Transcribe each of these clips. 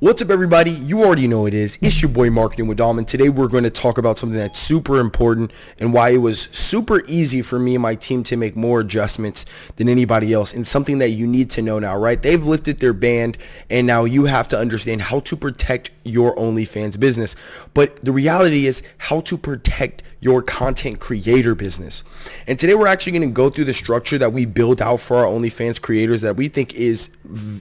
What's up everybody? You already know it is. It's your boy Marketing with Dom and today we're going to talk about something that's super important and why it was super easy for me and my team to make more adjustments than anybody else and something that you need to know now, right? They've lifted their band and now you have to understand how to protect your OnlyFans business. But the reality is how to protect your content creator business. And today we're actually going to go through the structure that we build out for our OnlyFans creators that we think is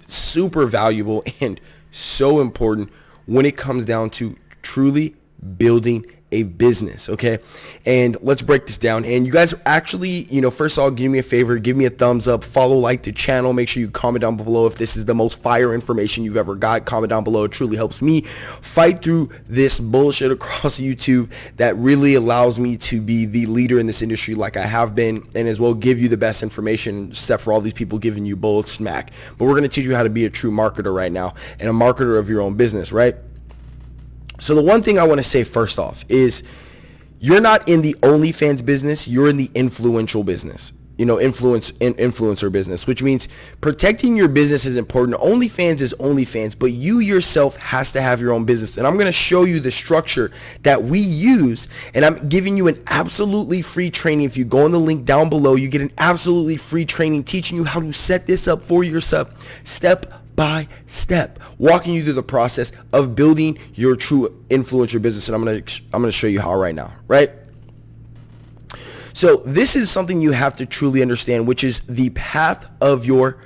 super valuable and so important when it comes down to truly building a business okay? And let's break this down. And you guys actually you know first of all give me a favor give me a thumbs up follow like the channel make sure you comment down below if this is the most fire information you've ever got. Comment down below it truly helps me fight through this bullshit across YouTube that really allows me to be the leader in this industry like I have been and as well give you the best information except for all these people giving you bullets smack. But we're going to teach you how to be a true marketer right now and a marketer of your own business right so the one thing I want to say first off is you're not in the OnlyFans business, you're in the influential business. You know, influence in, influencer business, which means protecting your business is important. OnlyFans is OnlyFans, but you yourself has to have your own business. And I'm going to show you the structure that we use. And I'm giving you an absolutely free training. If you go on the link down below, you get an absolutely free training teaching you how to set this up for yourself step by step, walking you through the process of building your true influencer business. And I'm going to, I'm going to show you how right now, right? So this is something you have to truly understand, which is the path of your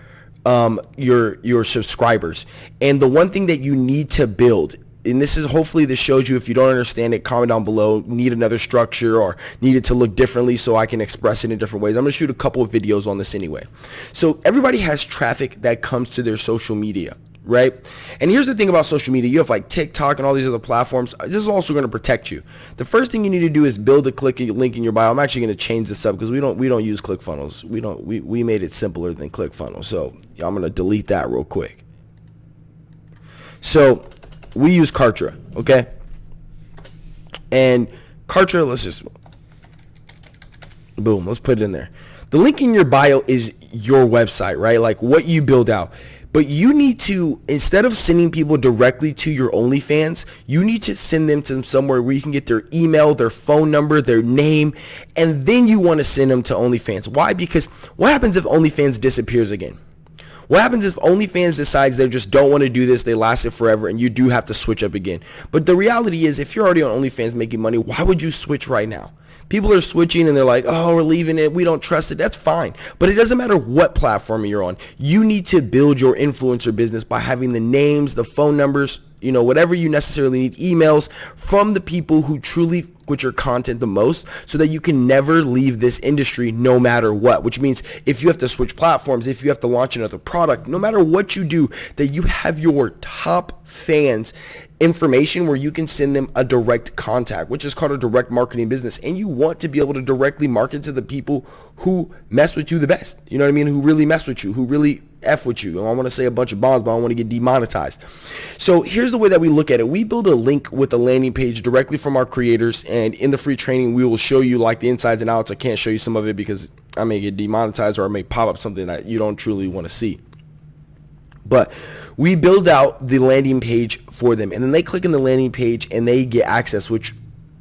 um, your your subscribers. And the one thing that you need to build and this is hopefully this shows you if you don't understand it comment down below. Need another structure or need it to look differently so I can express it in different ways. I'm gonna shoot a couple of videos on this anyway. So everybody has traffic that comes to their social media right? And here's the thing about social media. You have like TikTok and all these other platforms. This is also going to protect you. The first thing you need to do is build a click link in your bio. I'm actually going to change this up because we don't we don't use ClickFunnels. We don't we, we made it simpler than ClickFunnels. So I'm going to delete that real quick. So we use Kartra, okay? And Kartra, let's just, boom, let's put it in there. The link in your bio is your website, right? Like what you build out. But you need to, instead of sending people directly to your OnlyFans, you need to send them to somewhere where you can get their email, their phone number, their name, and then you want to send them to OnlyFans. Why? Because what happens if OnlyFans disappears again? What happens if OnlyFans decides they just don't want to do this, they last it forever, and you do have to switch up again? But the reality is, if you're already on OnlyFans making money, why would you switch right now? People are switching and they're like, oh, we're leaving it. We don't trust it. That's fine. But it doesn't matter what platform you're on. You need to build your influencer business by having the names, the phone numbers, you know, whatever you necessarily need, emails from the people who truly with your content the most so that you can never leave this industry no matter what, which means if you have to switch platforms, if you have to launch another product, no matter what you do, that you have your top fans information where you can send them a direct contact, which is called a direct marketing business. And you want to be able to directly market to the people who mess with you the best. You know what I mean? Who really mess with you, who really F with you. I want to say a bunch of bombs, but I want to get demonetized. So here's the way that we look at it. We build a link with a landing page directly from our creators. And in the free training, we will show you like the insides and outs. I can't show you some of it because I may get demonetized or I may pop up something that you don't truly want to see. But we build out the landing page for them and then they click on the landing page and they get access which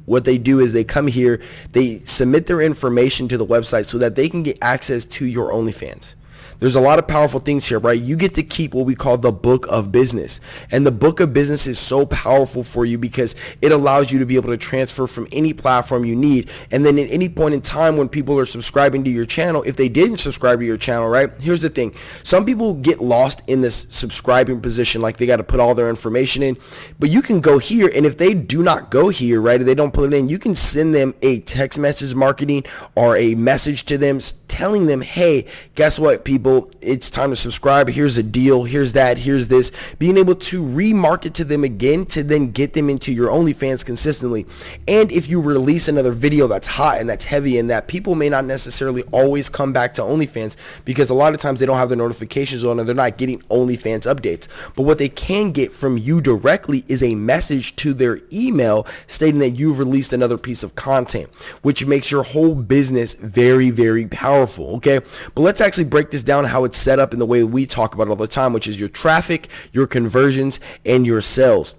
what they do is they come here they submit their information to the website so that they can get access to your OnlyFans there's a lot of powerful things here, right? You get to keep what we call the book of business. And the book of business is so powerful for you because it allows you to be able to transfer from any platform you need. And then at any point in time when people are subscribing to your channel, if they didn't subscribe to your channel, right? Here's the thing. Some people get lost in this subscribing position, like they got to put all their information in. But you can go here, and if they do not go here, right, if they don't put it in, you can send them a text message marketing or a message to them telling them, hey, guess what, people? it's time to subscribe. Here's a deal. Here's that. Here's this. Being able to remarket to them again to then get them into your OnlyFans consistently. And if you release another video that's hot and that's heavy and that people may not necessarily always come back to OnlyFans because a lot of times they don't have their notifications on and they're not getting OnlyFans updates. But what they can get from you directly is a message to their email stating that you've released another piece of content which makes your whole business very very powerful okay? But let's actually break this down down how it's set up in the way we talk about all the time, which is your traffic, your conversions, and your sales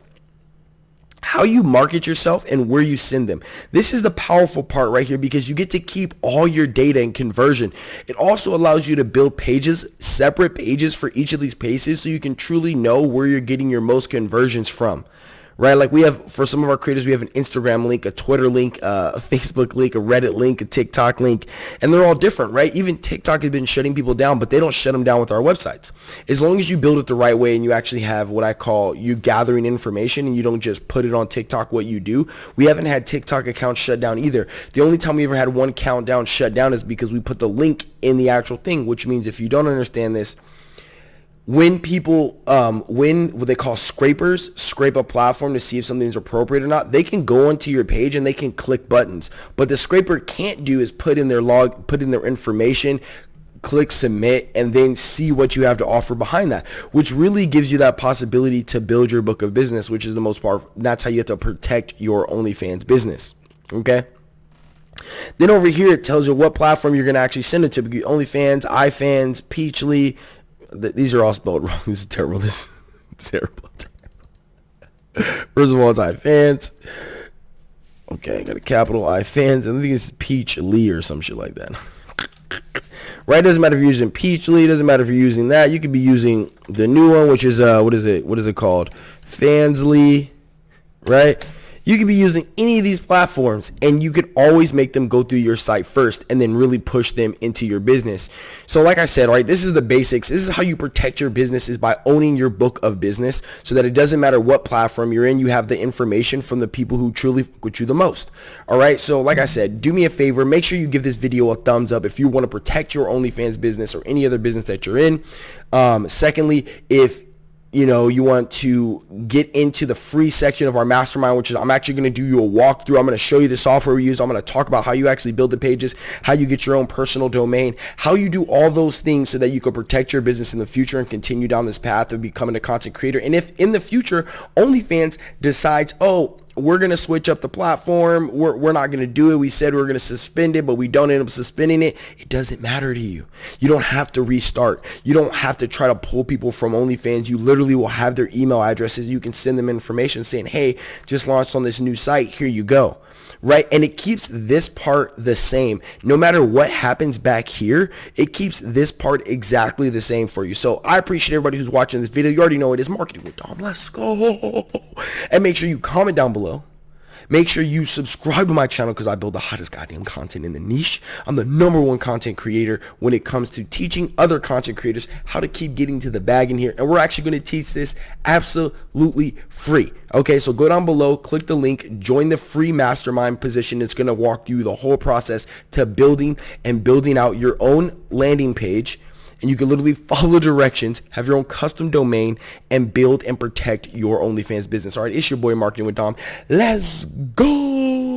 how you market yourself and where you send them. This is the powerful part right here because you get to keep all your data and conversion. It also allows you to build pages, separate pages for each of these pages so you can truly know where you're getting your most conversions from right? Like we have, for some of our creators, we have an Instagram link, a Twitter link, uh, a Facebook link, a Reddit link, a TikTok link, and they're all different, right? Even TikTok has been shutting people down, but they don't shut them down with our websites. As long as you build it the right way and you actually have what I call you gathering information and you don't just put it on TikTok what you do. We haven't had TikTok accounts shut down either. The only time we ever had one countdown shut down is because we put the link in the actual thing, which means if you don't understand this, when people um, when what they call scrapers scrape a platform to see if something's appropriate or not they can go onto your page and they can click buttons. But the scraper can't do is put in their log put in their information click submit and then see what you have to offer behind that which really gives you that possibility to build your book of business which is the most powerful that's how you have to protect your onlyfans business okay? Then over here it tells you what platform you're going to actually send it to OnlyFans, iFans, Peachly, th- these are all spelled wrong. This is terrible. This is terrible. First of all, it's I fans. Okay, got a capital I fans, and I think it's Peach Lee or some shit like that. right? Doesn't matter if you're using Peach Lee. Doesn't matter if you're using that. You could be using the new one, which is uh, what is it? What is it called? Fansly, right? You could be using any of these platforms and you could always make them go through your site first and then really push them into your business. So like I said, right, this is the basics. This is how you protect your business is by owning your book of business so that it doesn't matter what platform you're in, you have the information from the people who truly fuck with you the most. All right. So like I said, do me a favor, make sure you give this video a thumbs up if you want to protect your OnlyFans business or any other business that you're in. Um, secondly, if you know, you want to get into the free section of our mastermind, which is I'm actually going to do you a walkthrough. I'm going to show you the software we use. I'm going to talk about how you actually build the pages, how you get your own personal domain, how you do all those things so that you can protect your business in the future and continue down this path of becoming a content creator. And if in the future OnlyFans decides, oh, we're going to switch up the platform. We're, we're not going to do it. We said we are going to suspend it, but we don't end up suspending it. It doesn't matter to you. You don't have to restart. You don't have to try to pull people from OnlyFans. You literally will have their email addresses. You can send them information saying, hey, just launched on this new site. Here you go right? And it keeps this part the same. No matter what happens back here, it keeps this part exactly the same for you. So I appreciate everybody who's watching this video. You already know it is Marketing with Dom. Let's go. And make sure you comment down below Make sure you subscribe to my channel because I build the hottest goddamn content in the niche. I'm the number one content creator when it comes to teaching other content creators how to keep getting to the bag in here. And we're actually going to teach this absolutely free. Okay, so go down below, click the link, join the free mastermind position. It's going to walk you the whole process to building and building out your own landing page and you can literally follow directions, have your own custom domain, and build and protect your OnlyFans business. All right, it's your boy Marketing with Dom. Let's go.